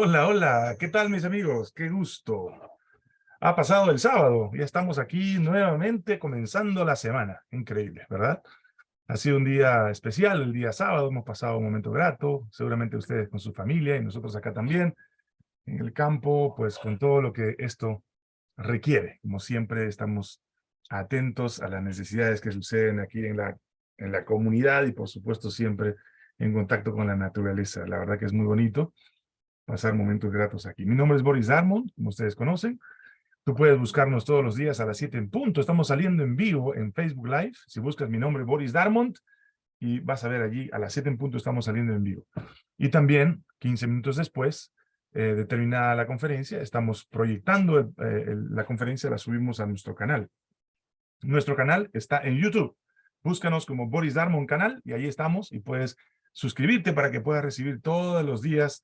Hola, hola, ¿qué tal mis amigos? Qué gusto. Ha pasado el sábado, ya estamos aquí nuevamente comenzando la semana. Increíble, ¿verdad? Ha sido un día especial, el día sábado, hemos pasado un momento grato, seguramente ustedes con su familia y nosotros acá también, en el campo, pues con todo lo que esto requiere. Como siempre estamos atentos a las necesidades que suceden aquí en la, en la comunidad y por supuesto siempre en contacto con la naturaleza. La verdad que es muy bonito pasar momentos gratos aquí. Mi nombre es Boris Darmon, como ustedes conocen. Tú puedes buscarnos todos los días a las 7 en punto. Estamos saliendo en vivo en Facebook Live. Si buscas mi nombre, Boris Darmont, y vas a ver allí, a las 7 en punto estamos saliendo en vivo. Y también, 15 minutos después, eh, de terminada la conferencia, estamos proyectando eh, la conferencia, la subimos a nuestro canal. Nuestro canal está en YouTube. Búscanos como Boris Darmon canal y ahí estamos y puedes suscribirte para que puedas recibir todos los días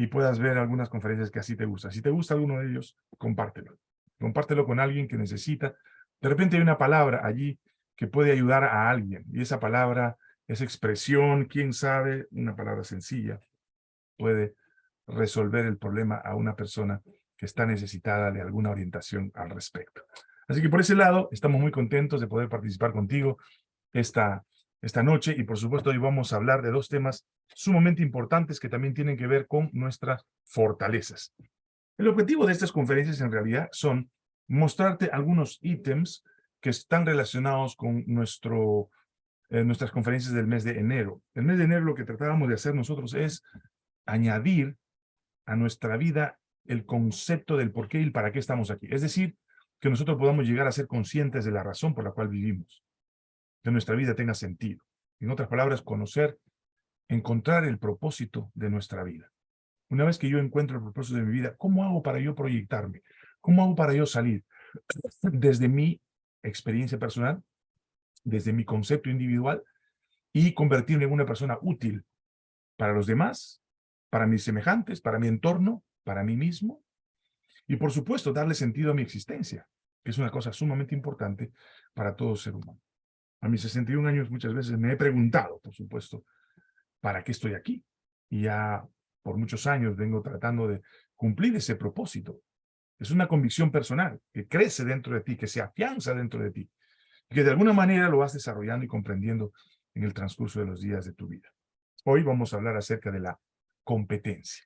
y puedas ver algunas conferencias que así te gusta. Si te gusta alguno de ellos, compártelo. Compártelo con alguien que necesita. De repente hay una palabra allí que puede ayudar a alguien. Y esa palabra, esa expresión, quién sabe, una palabra sencilla, puede resolver el problema a una persona que está necesitada de alguna orientación al respecto. Así que por ese lado, estamos muy contentos de poder participar contigo esta, esta noche y por supuesto hoy vamos a hablar de dos temas sumamente importantes que también tienen que ver con nuestras fortalezas. El objetivo de estas conferencias en realidad son mostrarte algunos ítems que están relacionados con nuestro, eh, nuestras conferencias del mes de enero. El mes de enero lo que tratábamos de hacer nosotros es añadir a nuestra vida el concepto del por qué y el para qué estamos aquí. Es decir, que nosotros podamos llegar a ser conscientes de la razón por la cual vivimos. Que nuestra vida tenga sentido. En otras palabras, conocer encontrar el propósito de nuestra vida. Una vez que yo encuentro el propósito de mi vida, ¿cómo hago para yo proyectarme? ¿Cómo hago para yo salir desde mi experiencia personal, desde mi concepto individual y convertirme en una persona útil para los demás, para mis semejantes, para mi entorno, para mí mismo? Y por supuesto, darle sentido a mi existencia, que es una cosa sumamente importante para todo ser humano. A mis 61 años muchas veces me he preguntado, por supuesto, ¿para qué estoy aquí? Y ya por muchos años vengo tratando de cumplir ese propósito. Es una convicción personal que crece dentro de ti, que se afianza dentro de ti, y que de alguna manera lo vas desarrollando y comprendiendo en el transcurso de los días de tu vida. Hoy vamos a hablar acerca de la competencia.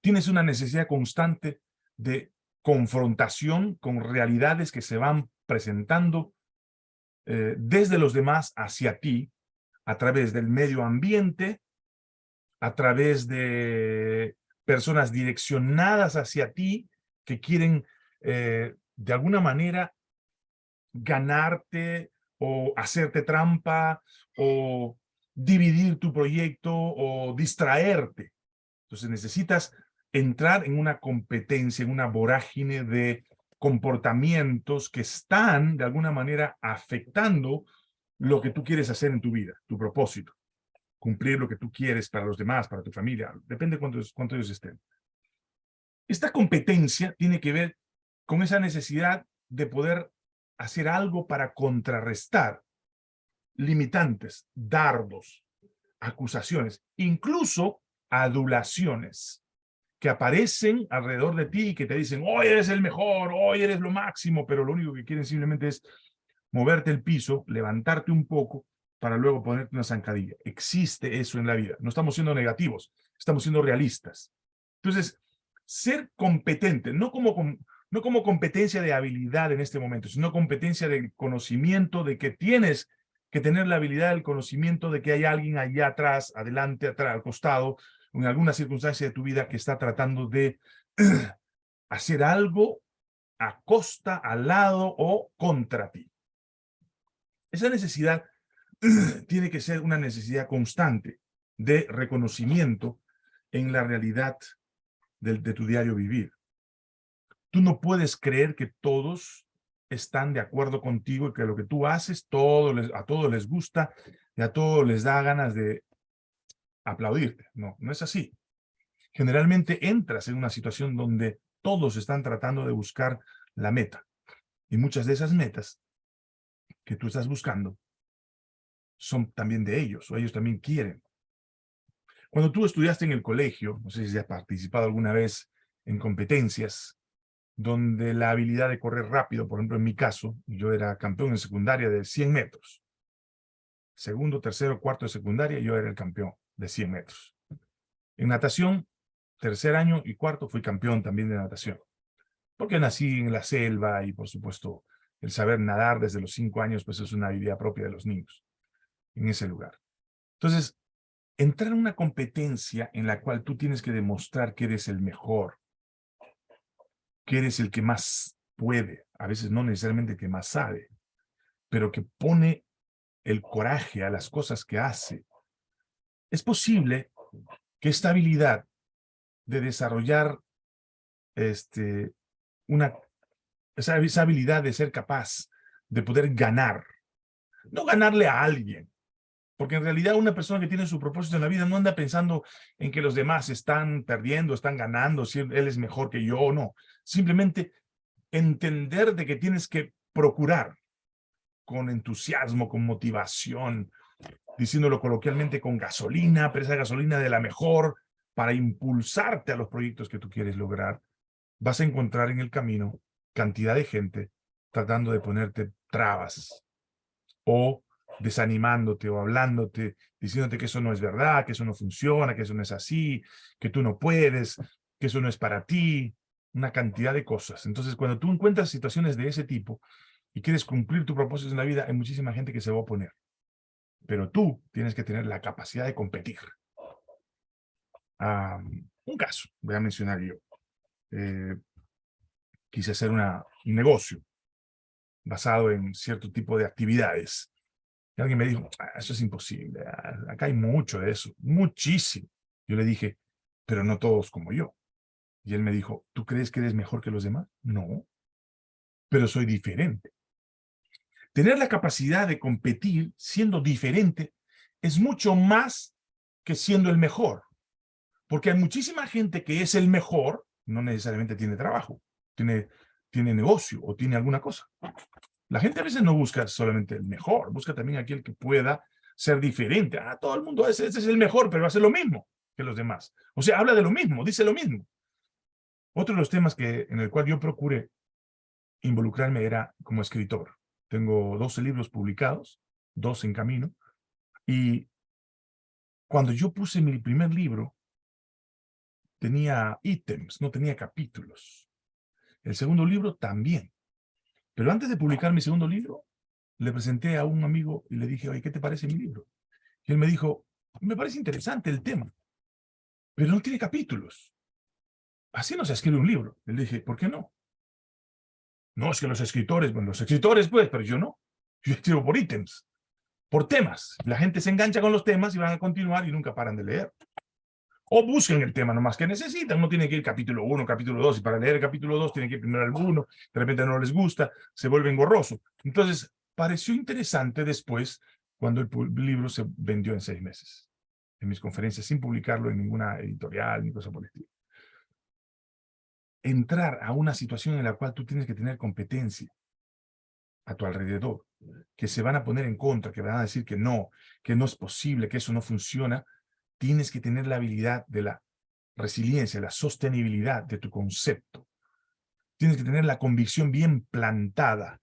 Tienes una necesidad constante de confrontación con realidades que se van presentando eh, desde los demás hacia ti a través del medio ambiente, a través de personas direccionadas hacia ti que quieren eh, de alguna manera ganarte o hacerte trampa o dividir tu proyecto o distraerte. Entonces necesitas entrar en una competencia, en una vorágine de comportamientos que están de alguna manera afectando lo que tú quieres hacer en tu vida, tu propósito. Cumplir lo que tú quieres para los demás, para tu familia, depende cuántos, cuántos ellos estén. Esta competencia tiene que ver con esa necesidad de poder hacer algo para contrarrestar limitantes, dardos, acusaciones, incluso adulaciones que aparecen alrededor de ti y que te dicen, hoy eres el mejor, hoy eres lo máximo, pero lo único que quieren simplemente es moverte el piso, levantarte un poco, para luego ponerte una zancadilla. Existe eso en la vida. No estamos siendo negativos, estamos siendo realistas. Entonces, ser competente, no como, no como competencia de habilidad en este momento, sino competencia de conocimiento de que tienes que tener la habilidad, el conocimiento de que hay alguien allá atrás, adelante, atrás, al costado, en alguna circunstancia de tu vida que está tratando de hacer algo a costa, al lado o contra ti. Esa necesidad tiene que ser una necesidad constante de reconocimiento en la realidad de, de, tu diario vivir. Tú no puedes creer que todos están de acuerdo contigo y que lo que tú haces les, a todos les gusta y a todos les da ganas de aplaudirte. No, no es así. Generalmente entras en una situación donde todos están tratando de buscar la meta. Y muchas de esas metas que tú estás buscando son también de ellos, o ellos también quieren. Cuando tú estudiaste en el colegio, no sé si has participado alguna vez en competencias, donde la habilidad de correr rápido, por ejemplo en mi caso, yo era campeón en secundaria de 100 metros. Segundo, tercero, cuarto de secundaria, yo era el campeón de 100 metros. En natación, tercer año y cuarto fui campeón también de natación. Porque nací en la selva y por supuesto el saber nadar desde los cinco años pues es una habilidad propia de los niños en ese lugar. Entonces, entrar en una competencia en la cual tú tienes que demostrar que eres el mejor, que eres el que más puede, a veces no necesariamente que más sabe, pero que pone el coraje a las cosas que hace. Es posible que esta habilidad de desarrollar este, una, esa, esa habilidad de ser capaz de poder ganar, no ganarle a alguien, porque en realidad una persona que tiene su propósito en la vida no anda pensando en que los demás están perdiendo, están ganando, si él es mejor que yo o no. Simplemente entender de que tienes que procurar con entusiasmo, con motivación, diciéndolo coloquialmente con gasolina, pero esa gasolina de la mejor, para impulsarte a los proyectos que tú quieres lograr, vas a encontrar en el camino cantidad de gente tratando de ponerte trabas o desanimándote o hablándote, diciéndote que eso no es verdad, que eso no funciona, que eso no es así, que tú no puedes, que eso no es para ti, una cantidad de cosas. Entonces, cuando tú encuentras situaciones de ese tipo y quieres cumplir tu propósito en la vida, hay muchísima gente que se va a oponer. Pero tú tienes que tener la capacidad de competir. un caso, voy a mencionar yo. Eh, quise hacer una, un negocio basado en cierto tipo de actividades. Y alguien me dijo, ah, eso es imposible, ah, acá hay mucho de eso, muchísimo. Yo le dije, pero no todos como yo. Y él me dijo, ¿tú crees que eres mejor que los demás? No, pero soy diferente. Tener la capacidad de competir siendo diferente es mucho más que siendo el mejor. Porque hay muchísima gente que es el mejor, no necesariamente tiene trabajo, tiene, tiene negocio o tiene alguna cosa. La gente a veces no busca solamente el mejor, busca también aquel que pueda ser diferente. Ah, todo el mundo, ese, ese es el mejor, pero hace lo mismo que los demás. O sea, habla de lo mismo, dice lo mismo. Otro de los temas que, en el cual yo procuré involucrarme era como escritor. Tengo 12 libros publicados, dos en camino, y cuando yo puse mi primer libro, tenía ítems, no tenía capítulos. El segundo libro también. Pero antes de publicar mi segundo libro, le presenté a un amigo y le dije, oye, ¿qué te parece mi libro? Y él me dijo, me parece interesante el tema, pero no tiene capítulos. Así no se escribe un libro. Le dije, ¿por qué no? No, es que los escritores, bueno, los escritores pues, pero yo no. Yo escribo por ítems, por temas. La gente se engancha con los temas y van a continuar y nunca paran de leer. O busquen el tema nomás que necesitan. No tienen que ir capítulo 1, capítulo 2, y para leer el capítulo 2 tienen que ir primero al 1, de repente no les gusta, se vuelven gorroso. Entonces, pareció interesante después cuando el libro se vendió en seis meses, en mis conferencias, sin publicarlo en ninguna editorial ni cosa por el estilo entrar a una situación en la cual tú tienes que tener competencia a tu alrededor, que se van a poner en contra, que van a decir que no, que no es posible, que eso no funciona, tienes que tener la habilidad de la resiliencia, la sostenibilidad de tu concepto. Tienes que tener la convicción bien plantada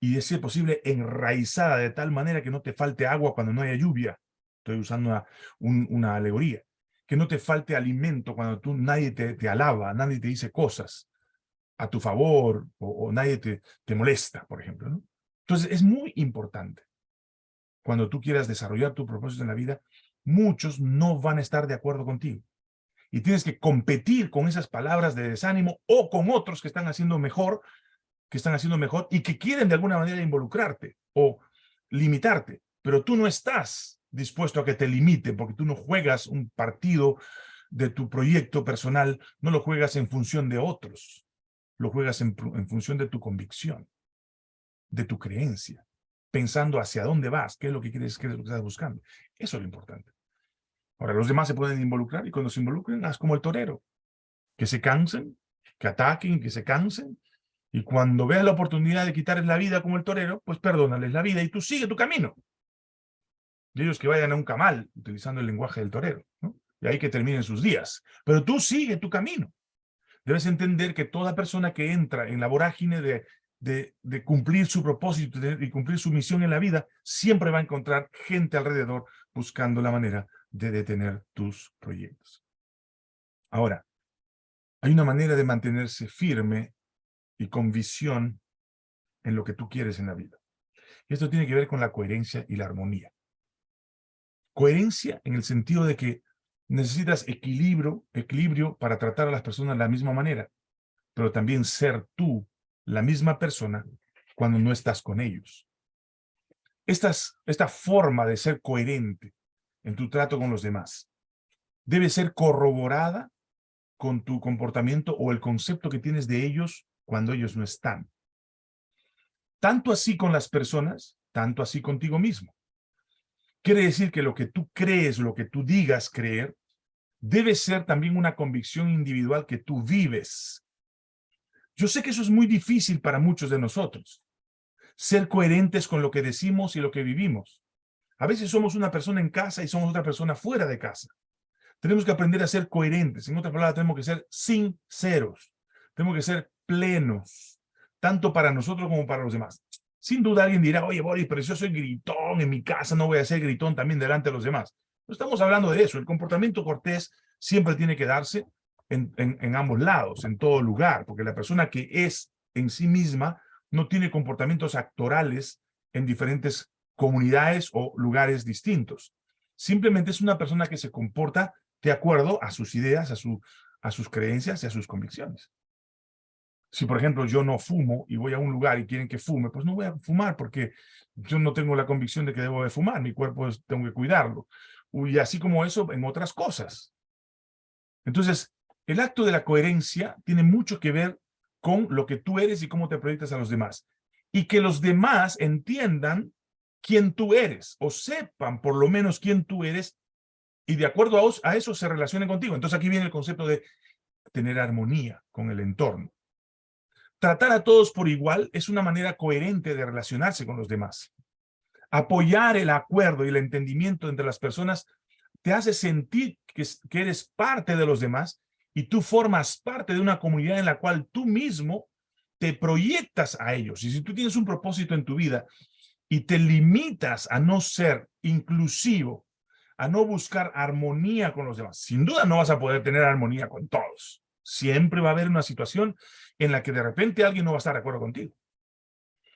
y, de ser posible, enraizada de tal manera que no te falte agua cuando no haya lluvia. Estoy usando una, una alegoría que no te falte alimento cuando tú nadie te, alaba, nadie te dice cosas a tu favor o, nadie te, te, molesta, por ejemplo. Entonces es muy importante cuando tú quieras desarrollar tu propósito en la vida, muchos no van a estar de acuerdo contigo. Y tienes que competir con esas palabras de desánimo o con otros que están haciendo mejor, que están haciendo mejor y que quieren de alguna manera involucrarte o limitarte, pero tú no estás dispuesto a que te limite, porque tú no juegas un partido de tu proyecto personal, no lo juegas en función de otros, lo juegas en, función de tu convicción, de tu creencia, pensando hacia dónde vas, qué es lo que quieres, qué es lo que estás buscando. Eso es lo importante. Ahora, los demás se pueden involucrar y cuando se involucren, haz como el torero, que se cansen, que ataquen, que se cansen, y cuando veas la oportunidad de quitarles la vida como el torero, pues perdónales la vida y tú sigue tu camino. Y ellos que vayan a un camal, utilizando el lenguaje del torero. ¿no? y ahí que terminen sus días. Pero tú sigue tu camino. Debes entender que toda persona que entra en la vorágine de, de, de cumplir su propósito y cumplir su misión en la vida, siempre va a encontrar gente alrededor buscando la manera de detener tus proyectos. Ahora, hay una manera de mantenerse firme y con visión en lo que tú quieres en la vida. Esto tiene que ver con la coherencia y la armonía. Coherencia en el sentido de que necesitas equilibrio, equilibrio para tratar a las personas de la misma manera, pero también ser tú la misma persona cuando no estás con ellos. esta forma de ser coherente en tu trato con los demás debe ser corroborada con tu comportamiento o el concepto que tienes de ellos cuando ellos no están. Tanto así con las personas, tanto así contigo mismo. Quiere decir que lo que tú crees, lo que tú digas creer, debe ser también una convicción individual que tú vives. Yo sé que eso es muy difícil para muchos de nosotros. Ser coherentes con lo que decimos y lo que vivimos. A veces somos una persona en casa y somos otra persona fuera de casa. Tenemos que aprender a ser coherentes. En otras palabras, tenemos que ser sinceros. Tenemos que ser plenos, tanto para nosotros como para los demás. Sin duda alguien dirá, oye, Boris, pero yo soy gritón en mi casa, no voy a ser gritón también delante de los demás. No estamos hablando de eso. El comportamiento cortés siempre tiene que darse en, ambos lados, en todo lugar, porque la persona que es en sí misma no tiene comportamientos actorales en diferentes comunidades o lugares distintos. Simplemente es una persona que se comporta de acuerdo a sus ideas, a, su, a sus creencias y a sus convicciones. Si, por ejemplo, yo no fumo y voy a un lugar y quieren que fume, pues no voy a fumar porque yo no tengo la convicción de que debo de fumar. Mi cuerpo tengo que cuidarlo. Y así como eso en otras cosas. Entonces, el acto de la coherencia tiene mucho que ver con lo que tú eres y cómo te proyectas a los demás. Y que los demás entiendan quién tú eres o sepan por lo menos quién tú eres y de acuerdo a, eso se relacionen contigo. Entonces aquí viene el concepto de tener armonía con el entorno. Tratar a todos por igual es una manera coherente de relacionarse con los demás. Apoyar el acuerdo y el entendimiento entre las personas te hace sentir que, eres parte de los demás y tú formas parte de una comunidad en la cual tú mismo te proyectas a ellos. Y si tú tienes un propósito en tu vida y te limitas a no ser inclusivo a no buscar armonía con los demás. Sin duda no vas a poder tener armonía con todos. Siempre va a haber una situación en la que de repente alguien no va a estar de acuerdo contigo.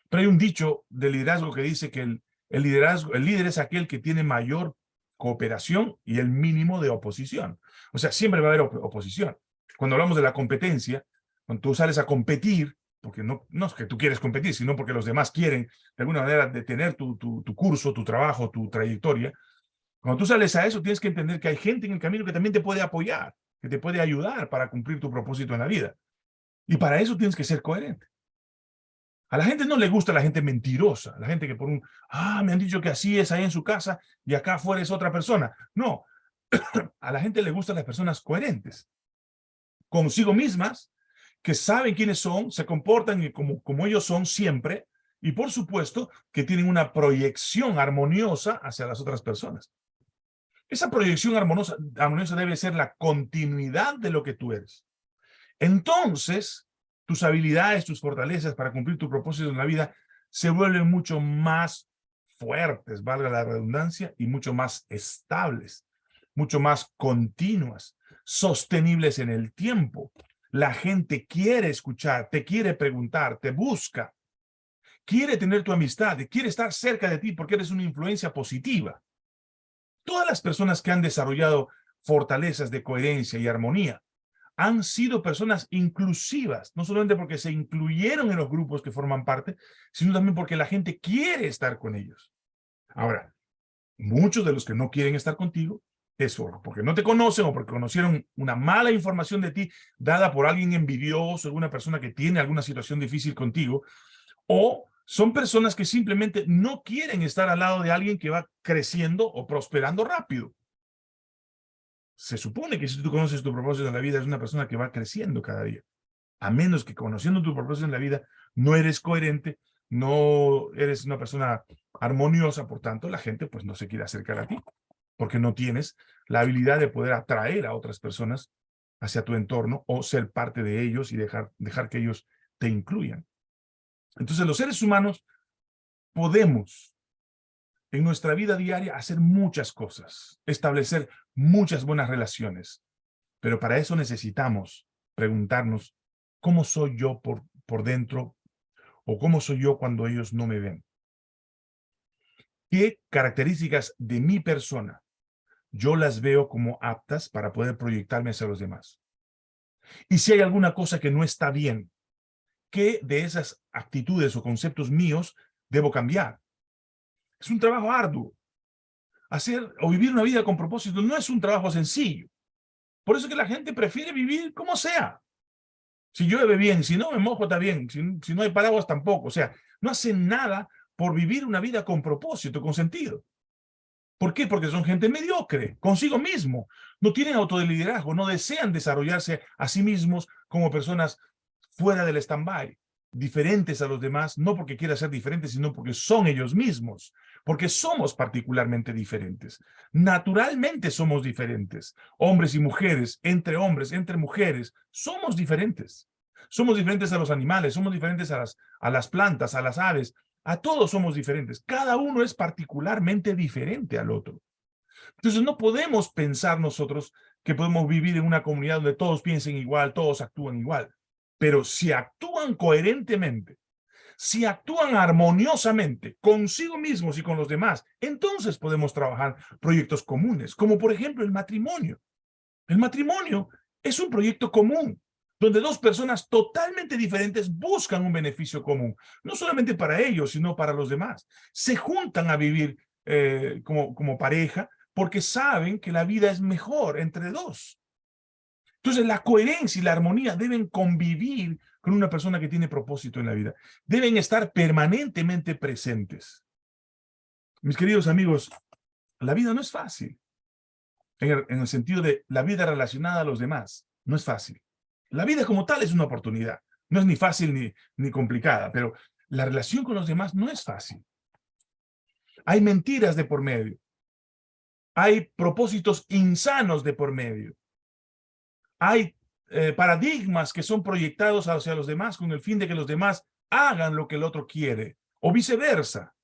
Pero hay un dicho de liderazgo que dice que el, liderazgo, el líder es aquel que tiene mayor cooperación y el mínimo de oposición. O sea, siempre va a haber oposición. Cuando hablamos de la competencia, cuando tú sales a competir, porque no, no es que tú quieres competir, sino porque los demás quieren de alguna manera detener tu, tu curso, tu trabajo, tu trayectoria, cuando tú sales a eso, tienes que entender que hay gente en el camino que también te puede apoyar, que te puede ayudar para cumplir tu propósito en la vida. Y para eso tienes que ser coherente. A la gente no le gusta la gente mentirosa, la gente que por un, ah, me han dicho que así es ahí en su casa y acá afuera es otra persona. No, a la gente le gustan las personas coherentes, consigo mismas, que saben quiénes son, se comportan como, como ellos son siempre, y por supuesto que tienen una proyección armoniosa hacia las otras personas. Esa proyección armoniosa, debe ser la continuidad de lo que tú eres. Entonces, tus habilidades, tus fortalezas para cumplir tu propósito en la vida se vuelven mucho más fuertes, valga la redundancia, y mucho más estables, mucho más continuas, sostenibles en el tiempo. La gente quiere escuchar, te quiere preguntar, te busca, quiere tener tu amistad, quiere estar cerca de ti porque eres una influencia positiva. Todas las personas que han desarrollado fortalezas de coherencia y armonía han sido personas inclusivas, no solamente porque se incluyeron en los grupos que forman parte, sino también porque la gente quiere estar con ellos. Ahora, muchos de los que no quieren estar contigo es porque no te conocen o porque conocieron una mala información de ti dada por alguien envidioso, alguna persona que tiene alguna situación difícil contigo, o son personas que simplemente no quieren estar al lado de alguien que va creciendo o prosperando rápido. Se supone que si tú conoces tu propósito en la vida, es una persona que va creciendo cada día. A menos que conociendo tu propósito en la vida, no eres coherente, no eres una persona armoniosa, por tanto, la gente pues no se quiere acercar a ti, porque no tienes la habilidad de poder atraer a otras personas hacia tu entorno o ser parte de ellos y dejar, dejar que ellos te incluyan. Entonces los seres humanos podemos en nuestra vida diaria hacer muchas cosas, establecer muchas buenas relaciones, pero para eso necesitamos preguntarnos cómo soy yo por, por dentro o cómo soy yo cuando ellos no me ven. ¿Qué características de mi persona yo las veo como aptas para poder proyectarme hacia los demás? Y si hay alguna cosa que no está bien, ¿qué de esas actitudes o conceptos míos debo cambiar? Es un trabajo arduo. Hacer o vivir una vida con propósito no es un trabajo sencillo. Por eso que la gente prefiere vivir como sea. Si llueve bien, si no me mojo está bien, si, si no hay paraguas tampoco. O sea, no hacen nada por vivir una vida con propósito, con sentido. ¿Por qué? Porque son gente mediocre, consigo mismo. No tienen autoliderazgo, no desean desarrollarse a sí mismos como personas fuera del stand-by, diferentes a los demás, no porque quieran ser diferentes, sino porque son ellos mismos, porque somos particularmente diferentes. Naturalmente somos diferentes. Hombres y mujeres, entre hombres, entre mujeres, somos diferentes. Somos diferentes a los animales, somos diferentes a las, a las plantas, a las aves, a todos somos diferentes. Cada uno es particularmente diferente al otro. Entonces no podemos pensar nosotros que podemos vivir en una comunidad donde todos piensen igual, todos actúan igual. Pero si actúan coherentemente, si actúan armoniosamente consigo mismos y con los demás, entonces podemos trabajar proyectos comunes, como por ejemplo el matrimonio. El matrimonio es un proyecto común donde dos personas totalmente diferentes buscan un beneficio común, no solamente para ellos, sino para los demás. Se juntan a vivir eh, como, como pareja porque saben que la vida es mejor entre dos. Entonces la coherencia y la armonía deben convivir con una persona que tiene propósito en la vida. Deben estar permanentemente presentes. Mis queridos amigos, la vida no es fácil. En el sentido de la vida relacionada a los demás, no es fácil. La vida como tal es una oportunidad. No es ni fácil ni, ni complicada, pero la relación con los demás no es fácil. Hay mentiras de por medio. Hay propósitos insanos de por medio. Hay eh, paradigmas que son proyectados hacia los demás con el fin de que los demás hagan lo que el otro quiere, o viceversa.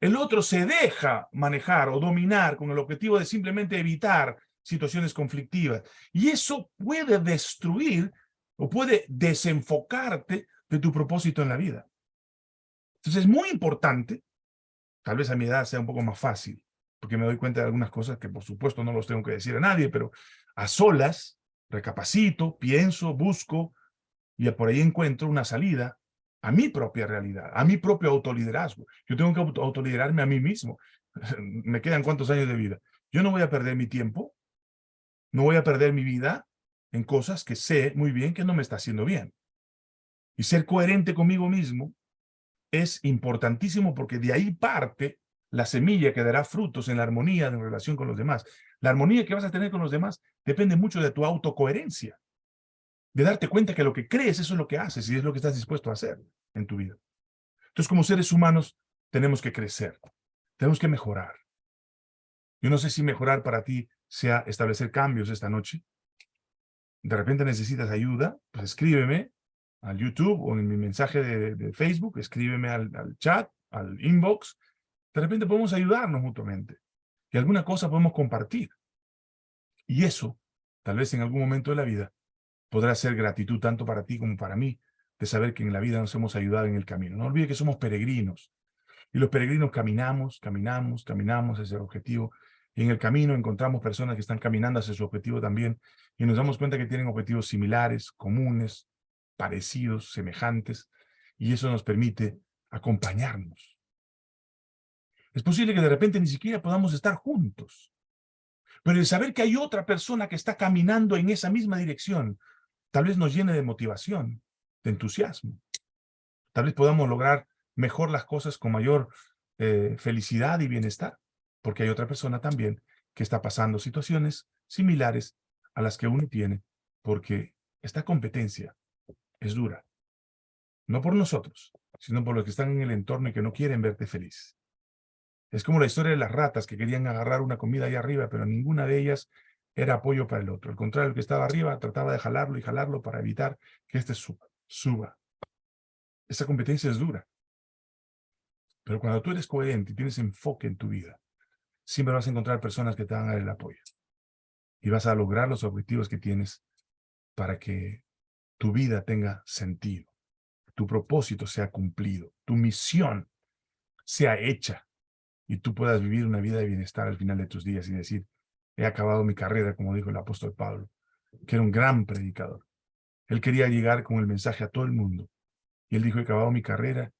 El otro se deja manejar o dominar con el objetivo de simplemente evitar situaciones conflictivas. Y eso puede destruir o puede desenfocarte de tu propósito en la vida. Entonces es muy importante, tal vez a mi edad sea un poco más fácil, porque me doy cuenta de algunas cosas que por supuesto no los tengo que decir a nadie, pero a solas, recapacito, pienso, busco, y por ahí encuentro una salida a mi propia realidad, a mi propio autoliderazgo. Yo tengo que autoliderarme a mí mismo. me quedan cuántos años de vida. Yo no voy a perder mi tiempo no voy a perder mi vida en cosas que sé muy bien que no me está haciendo bien. Y ser coherente conmigo mismo es importantísimo porque de ahí parte la semilla que dará frutos en la armonía en relación con los demás. La armonía que vas a tener con los demás depende mucho de tu autocoherencia. De darte cuenta que lo que crees, eso es lo que haces y es lo que estás dispuesto a hacer en tu vida. Entonces, como seres humanos, tenemos que crecer. Tenemos que mejorar. Yo no sé si mejorar para ti sea establecer cambios esta noche. De repente necesitas ayuda, pues escríbeme al YouTube o en mi mensaje de, Facebook, escríbeme al, al, chat, al inbox. De repente podemos ayudarnos mutuamente y alguna cosa podemos compartir. Y eso, tal vez en algún momento de la vida, podrá ser gratitud tanto para ti como para mí, de saber que en la vida nos hemos ayudado en el camino. No olvide que somos peregrinos. Y los peregrinos caminamos, caminamos, caminamos hacia el objetivo y en el camino encontramos personas que están caminando hacia su objetivo también y nos damos cuenta que tienen objetivos similares, comunes, parecidos, semejantes, y eso nos permite acompañarnos. Es posible que de repente ni siquiera podamos estar juntos, pero el saber que hay otra persona que está caminando en esa misma dirección, tal vez nos llene de motivación, de entusiasmo. Tal vez podamos lograr mejor las cosas con mayor eh, felicidad y bienestar porque hay otra persona también que está pasando situaciones similares a las que uno tiene, porque esta competencia es dura. No por nosotros, sino por los que están en el entorno y que no quieren verte feliz. Es como la historia de las ratas que querían agarrar una comida ahí arriba, pero ninguna de ellas era apoyo para el otro. Al contrario, el que estaba arriba trataba de jalarlo y jalarlo para evitar que éste suba. suba. Esa competencia es dura. Pero cuando tú eres coherente y tienes enfoque en tu vida, siempre vas a encontrar personas que te van a dar el apoyo. Y vas a lograr los objetivos que tienes para que tu vida tenga sentido, tu propósito sea cumplido, tu misión sea hecha y tú puedas vivir una vida de bienestar al final de tus días y decir, he acabado mi carrera, como dijo el apóstol Pablo, que era un gran predicador. Él quería llegar con el mensaje a todo el mundo. Y él dijo, he acabado mi carrera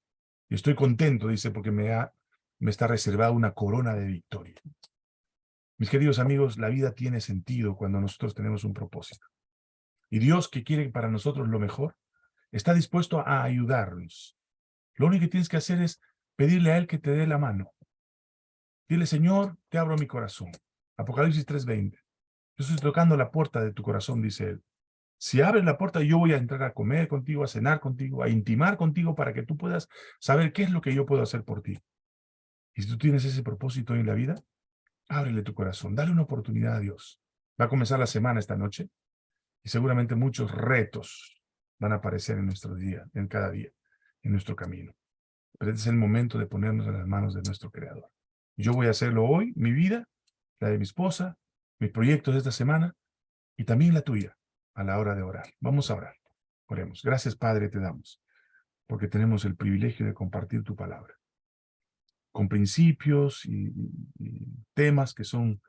y estoy contento, dice, porque me, ha, me está reservada una corona de victoria. Mis queridos amigos, la vida tiene sentido cuando nosotros tenemos un propósito. Y Dios, que quiere para nosotros lo mejor, está dispuesto a ayudarnos. Lo único que tienes que hacer es pedirle a Él que te dé la mano. Dile, Señor, te abro mi corazón. Apocalipsis 3.20. Yo estoy tocando la puerta de tu corazón, dice Él. Si abres la puerta, yo voy a entrar a comer contigo, a cenar contigo, a intimar contigo para que tú puedas saber qué es lo que yo puedo hacer por ti. Y si tú tienes ese propósito en la vida, ábrele tu corazón, dale una oportunidad a Dios. Va a comenzar la semana esta noche y seguramente muchos retos van a aparecer en nuestro día, en cada día, en nuestro camino. Pero este es el momento de ponernos en las manos de nuestro Creador. Yo voy a hacerlo hoy, mi vida, la de mi esposa, mis proyectos de esta semana y también la tuya a la hora de orar. Vamos a orar. Oremos. Gracias, Padre, te damos, porque tenemos el privilegio de compartir tu palabra, con principios y, temas que son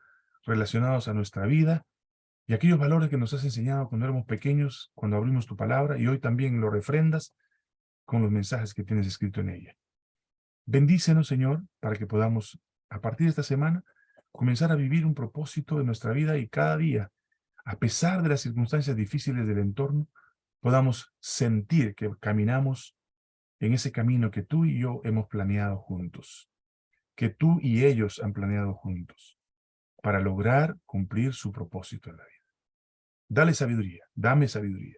relacionados a nuestra vida y aquellos valores que nos has enseñado cuando éramos pequeños, cuando abrimos tu palabra, y hoy también lo refrendas con los mensajes que tienes escrito en ella. Bendícenos, Señor, para que podamos, a partir de esta semana, comenzar a vivir un propósito de nuestra vida y cada día a pesar de las circunstancias difíciles del entorno, podamos sentir que caminamos en ese camino que tú y yo hemos planeado juntos, que tú y ellos han planeado juntos, para lograr cumplir su propósito en la vida. Dale sabiduría, dame sabiduría.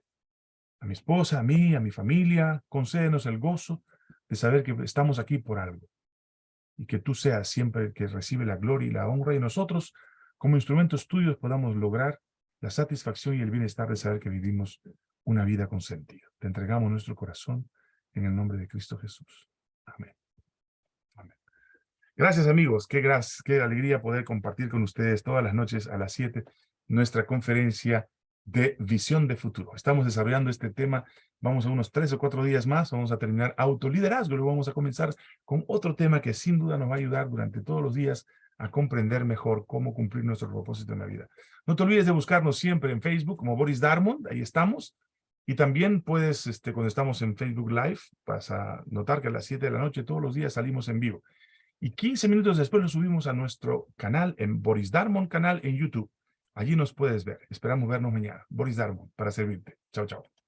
A mi esposa, a mí, a mi familia, concédenos el gozo de saber que estamos aquí por algo. Y que tú seas siempre el que recibe la gloria y la honra y nosotros, como instrumentos tuyos, podamos lograr la satisfacción y el bienestar de saber que vivimos una vida con sentido. Te entregamos nuestro corazón en el nombre de Cristo Jesús. Amén. Gracias amigos, qué, qué alegría poder compartir con ustedes todas las noches a las 7 nuestra conferencia de visión de futuro. Estamos desarrollando este tema, vamos a unos tres o cuatro días más, vamos a terminar autoliderazgo, luego vamos a comenzar con otro tema que sin duda nos va a ayudar durante todos los días a comprender mejor cómo cumplir nuestro propósito en la vida. No te olvides de buscarnos siempre en Facebook como Boris Darmond, ahí estamos. Y también puedes, este, cuando estamos en Facebook Live, vas a notar que a las 7 de la noche todos los días salimos en vivo. Y 15 minutos después lo subimos a nuestro canal, en Boris Darmond canal en YouTube. Allí nos puedes ver. Esperamos vernos mañana. Boris Darmond, para servirte. Chao, chao.